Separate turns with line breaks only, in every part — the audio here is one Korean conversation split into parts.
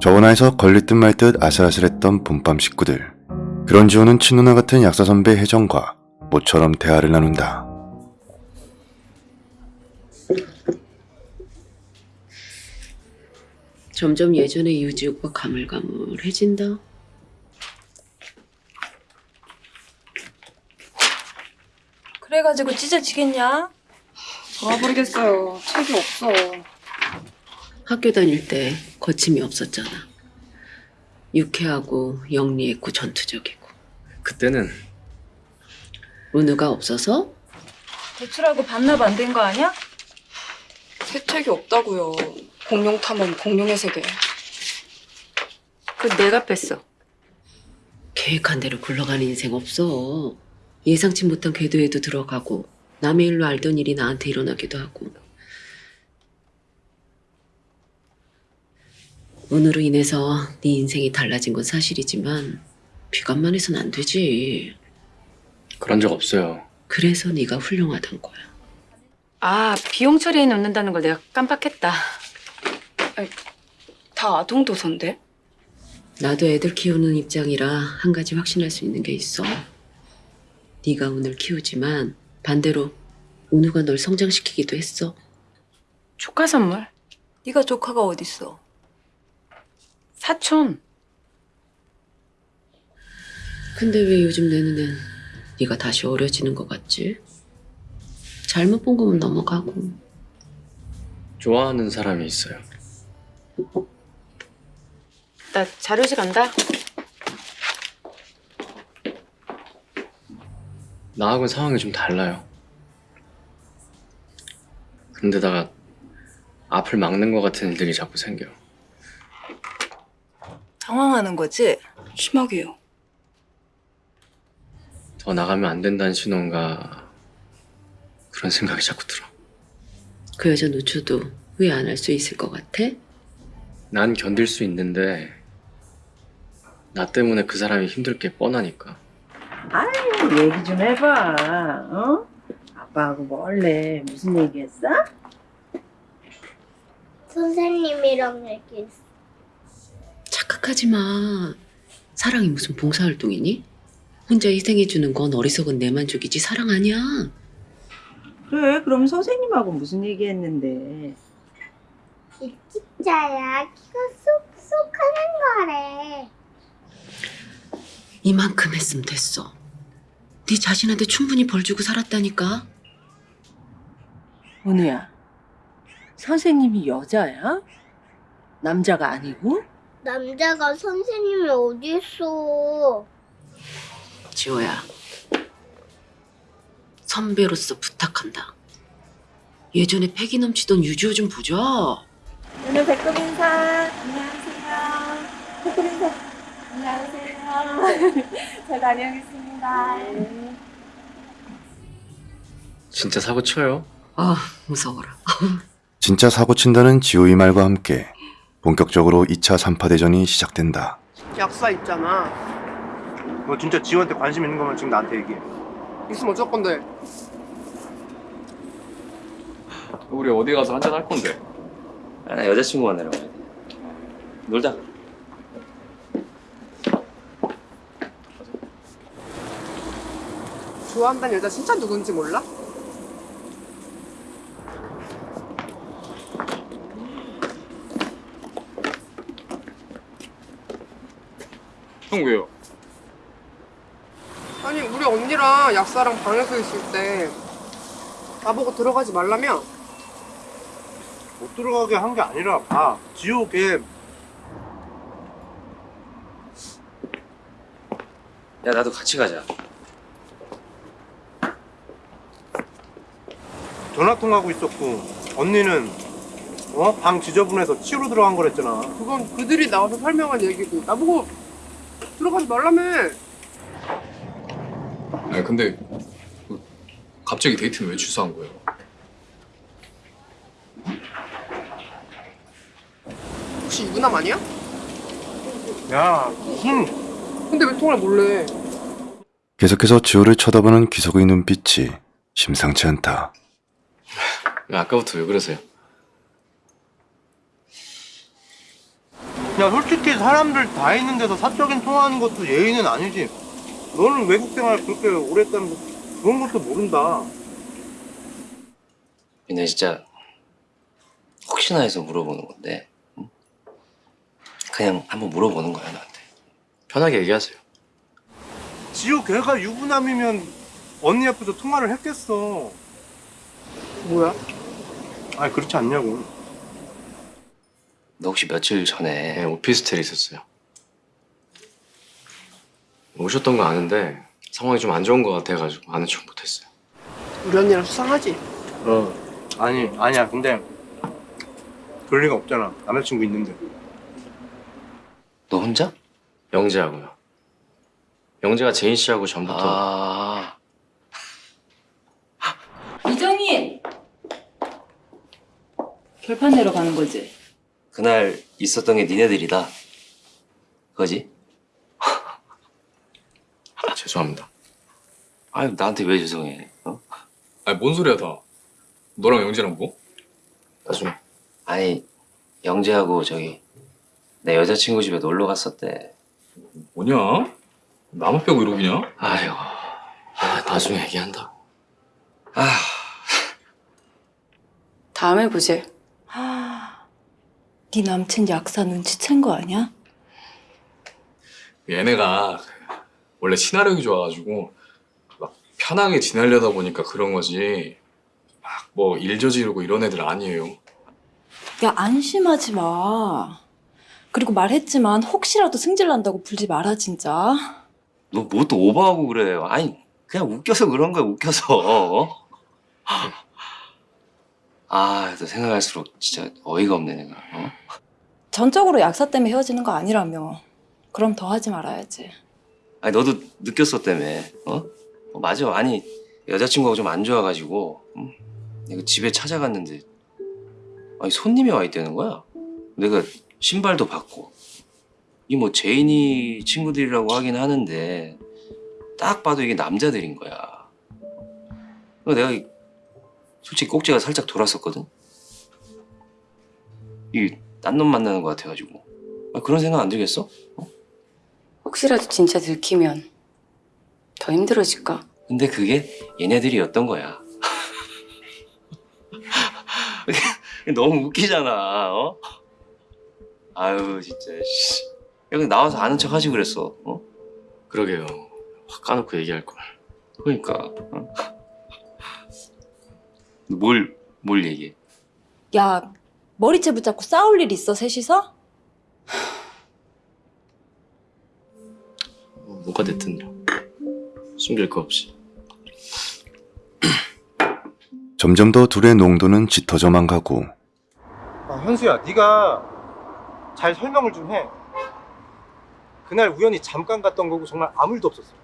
저원화에서 걸릴 듯말듯 아슬아슬했던 봄밤 식구들. 그런 지호는 친누나 같은 약사 선배 혜정과 모처럼 대화를 나눈다.
점점 예전의 유지 오빠 가물가물해진다.
그래가지고 찢어지겠냐?
돌아버리겠어요. 책이 없어.
학교 다닐 때 거침이 없었잖아. 유쾌하고 영리했고 전투적이고.
그때는
은우가 없어서
대출하고 반납 안 된 거 아니야?
새 책이 없다고요. 공룡 탐험, 공룡의 세계.
그 내가 뺐어.
계획한 대로 굴러가는 인생 없어. 예상치 못한 궤도에도 들어가고 남의 일로 알던 일이 나한테 일어나기도 하고. 은우로 인해서 네 인생이 달라진 건 사실이지만 비관만 해선 안 되지.
그런 적 없어요.
그래서 네가 훌륭하단 거야.
아 비용 처리에 넣는다는 걸 내가 깜빡했다.
다 아동도서인데?
나도 애들 키우는 입장이라 한 가지 확신할 수 있는 게 있어. 네가 은우를 키우지만 반대로 은우가 널 성장시키기도 했어.
조카 선물.
네가 조카가 어딨어?
사촌.
근데 왜 요즘 내 눈엔 네가 다시 어려지는 것 같지? 잘못 본 거면 넘어가고
좋아하는 사람이 있어요.
나 자료실 간다.
나하고는 상황이 좀 달라요. 근데다가 앞을 막는 것 같은 일들이 자꾸 생겨요.
당황하는 거지?
심하게요.
더 나가면 안 된다는 신호인가 그런 생각이 자꾸 들어.
그 여자 놓쳐도 후회 안 할 수 있을 것 같아?
난 견딜 수 있는데 나 때문에 그 사람이 힘들 게 뻔하니까.
얘기 좀 해봐. 어? 아빠하고 뭐 원래 무슨 얘기했어?
선생님이랑 얘기했어.
착각하지 마. 사랑이 무슨 봉사활동이니? 혼자 희생해주는 건 어리석은 내 만족이지 사랑 아니야.
그래, 그럼 선생님하고 무슨 얘기했는데?
일찍자야 키가 쏙쏙 하는 거래.
이만큼 했으면 됐어. 네 자신한테 충분히 벌 주고 살았다니까.
은우야, 선생님이 여자야? 남자가 아니고?
남자가 선생님이 어디 있어?
지호야. 선배로서 부탁한다. 예전에 패기 넘치던 유지호 좀 보자.
은우 배꼽 인사. 안녕하세요. 배꼽 인사. 안녕하세요. 잘 다녀오겠습니다.
진짜 사고 쳐요.
아 무서워라.
진짜 사고 친다는 지호의 말과 함께 본격적으로 2차 3파 대전이 시작된다.
약사 있잖아.
너 진짜 지호한테 관심 있는 거면 지금 나한테 얘기해.
있으면 어쩔 건데?
우리 어디 가서 한잔 할 건데?
아, 나 여자친구 만나러 가야 돼. 놀자.
좋아한다는 여자 진짜 누군지 몰라?
형 왜요?
아니 우리 언니랑 약사랑 방에서 있을 때 나보고 들어가지 말라며?
못 들어가게 한 게 아니라 봐. 지호 걔
야, 나도 같이 가자.
전화 통화하고 있었고 언니는 어? 방 지저분해서 치우러 들어간 거랬잖아.
그건 그들이 나와서 설명한 얘기고 나보고 들어가지 말라며
아니 근데 그 갑자기 데이트는 왜 취소한 거예요?
혹시 유부남 아니야?
야 무슨
근데 왜 통화를 몰래
계속해서 지호를 쳐다보는 기석의 눈빛이 심상치 않다.
왜 아까부터 왜 그러세요?
야 솔직히 사람들 다 있는 데서 사적인 통화하는 것도 예의는 아니지 너는 외국 생활 그렇게 오래 했다면서 그런 것도 모른다
근데 진짜 혹시나 해서 물어보는 건데 응? 그냥 한번 물어보는 거야 너한테
편하게 얘기하세요.
지호 걔가 유부남이면 언니 앞에서 통화를 했겠어
뭐야?
아니 그렇지 않냐고
너 혹시 며칠 전에
네, 오피스텔에 있었어요. 오셨던 거 아는데 상황이 좀 안 좋은 거 같아가지고 아는 척 못했어요.
우리 언니랑 수상하지?
어 아니 아니야 근데 그럴 리가 없잖아 남자친구 있는데
너 혼자?
영재하고요. 영재가 제인 씨하고 전부터
아
이정인! 결판 내러 가는 거지?
그날 있었던 게 니네들이다 그거지?
죄송합니다.
아유 나한테 왜 죄송해 어?
아니 뭔 소리야 다. 너랑 영재랑 뭐?
나중에
아니 영재하고 저기 내 여자친구 집에 놀러 갔었대
뭐냐? 나만 빼고 이러기냐?
아이고 아, 나중에 얘기한다고.
아
다음에 보지.
네 남친 약사 눈치챈 거 아니야?
얘네가 원래 친화력이 좋아가지고 막 편하게 지내려다 보니까 그런 거지. 막 뭐 일 저지르고 이런 애들 아니에요.
야 안심하지 마. 그리고 말했지만 혹시라도 승질 난다고 불지 마라 진짜.
너 뭐 또 오버하고 그래 아니 그냥 웃겨서 그런 거야 웃겨서 어? 아 또 생각할수록 진짜 어이가 없네 내가 어?
전적으로 약사 때문에 헤어지는 거 아니라며. 그럼 더 하지 말아야지.
아니 너도 느꼈었다며 어? 어, 맞아 아니 여자친구가 좀 안 좋아가지고 응? 내가 집에 찾아갔는데 아니 손님이 와 있다는 거야 내가 신발도 봤고 이 뭐 제인이 친구들이라고 하긴 하는데 딱 봐도 이게 남자들인 거야 내가 솔직히 꼭지가 살짝 돌았었거든 이게 딴 놈 만나는 것 같아가지고 아, 그런 생각 안 들겠어?
혹시라도 진짜 들키면 더 힘들어질까?
근데 그게 얘네들이었던 거야. 너무 웃기잖아, 어? 아유, 진짜, 씨. 야, 근데 나와서 아는 척 하지 그랬어, 어?
그러게요. 확 까놓고 얘기할 걸.
그러니까, 어? 뭘, 뭘 얘기해?
야 머리채 붙잡고 싸울 일 있어 셋이서?
뭐가 됐든요. 숨길 거 없이.
점점 더 둘의 농도는 짙어져만 가고
아 현수야 네가 잘 설명을 좀 해 그날 우연히 잠깐 갔던 거고 정말 아무 일도 없었어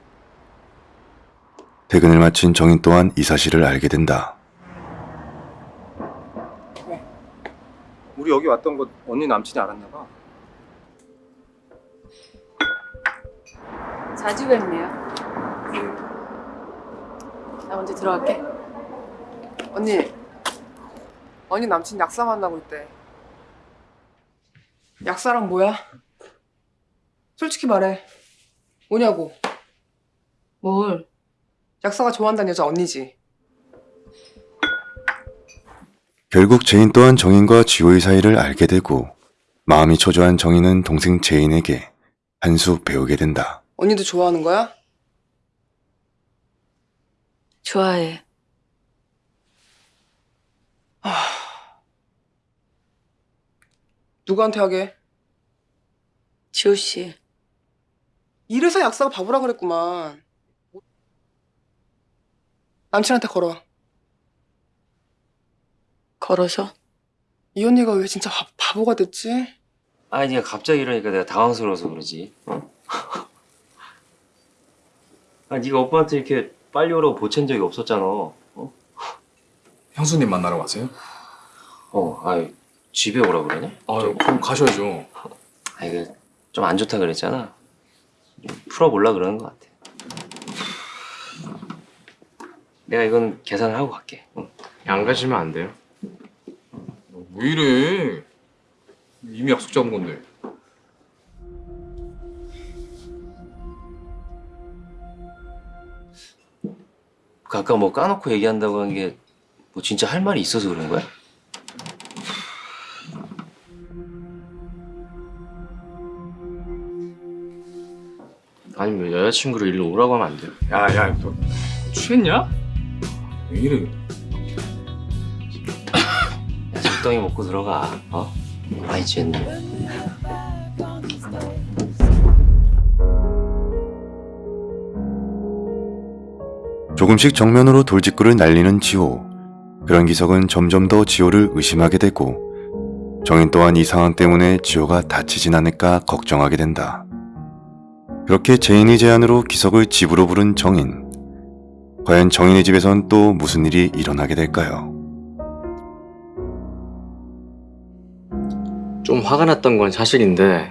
퇴근을 마친 정인 또한 이 사실을 알게 된다.
우리 여기 왔던 거 언니 남친이 알았나 봐
자주 뵙네요. 나 먼저 들어갈게.
언니, 언니 남친 약사 만나고 있대. 약사랑 뭐야? 솔직히 말해. 뭐냐고.
뭘?
약사가 좋아한다는 여자 언니지.
결국 제인 또한 정인과 지호의 사이를 알게 되고 마음이 초조한 정인은 동생 제인에게 한 수 배우게 된다.
언니도 좋아하는 거야?
좋아해.
누구한테 하게?
지호 씨.
이래서 약사가 바보라 그랬구만. 남친한테 걸어.
걸어서?
이 언니가 왜 진짜 바, 바보가 됐지?
아니, 네가 갑자기 이러니까 내가 당황스러워서 그러지, 어? 아, 네가 오빠한테 이렇게 빨리 오라고 보챈 적이 없었잖아, 어?
형수님 만나러 가세요?
어, 아이, 집에 오라고 그러냐?
아, 그럼 가셔야죠.
아, 이거 좀안 좋다 그랬잖아. 좀 풀어보려 그러는 것 같아. 내가 이건 계산을 하고 갈게. 응.
안 가시면 안 돼요.
왜 이래? 이미 약속 잡은 건데.
그 아까 뭐 까놓고 얘기한다고 한 게 뭐 진짜 할 말이 있어서 그런 거야?
아니면 여자친구를 일로 오라고 하면 안 돼요?
야야 너 취했냐? 왜 이래?
적당히 먹고 들어가. 어? 많이 취했네.
조금씩 정면으로 돌직구를 날리는 지호. 그런 기석은 점점 더 지호를 의심하게 되고 정인 또한 이 상황 때문에 지호가 다치진 않을까 걱정하게 된다. 그렇게 제인의 제안으로 기석을 집으로 부른 정인. 과연 정인의 집에선 또 무슨 일이 일어나게 될까요?
좀 화가 났던 건 사실인데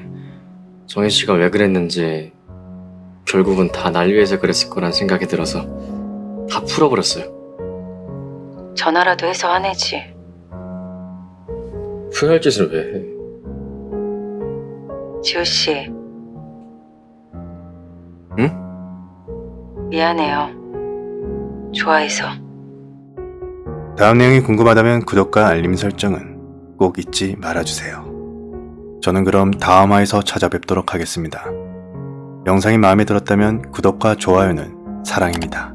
정혜 씨가 왜 그랬는지 결국은 다 날 위해서 그랬을 거란 생각이 들어서 다 풀어버렸어요.
전화라도 해서 화내지.
후회할 짓을 왜 해?
지호 씨.
응?
미안해요. 좋아해서.
다음 내용이 궁금하다면 구독과 알림 설정은 꼭 잊지 말아주세요. 저는 그럼 다음 화에서 찾아뵙도록 하겠습니다. 영상이 마음에 들었다면 구독과 좋아요는 사랑입니다.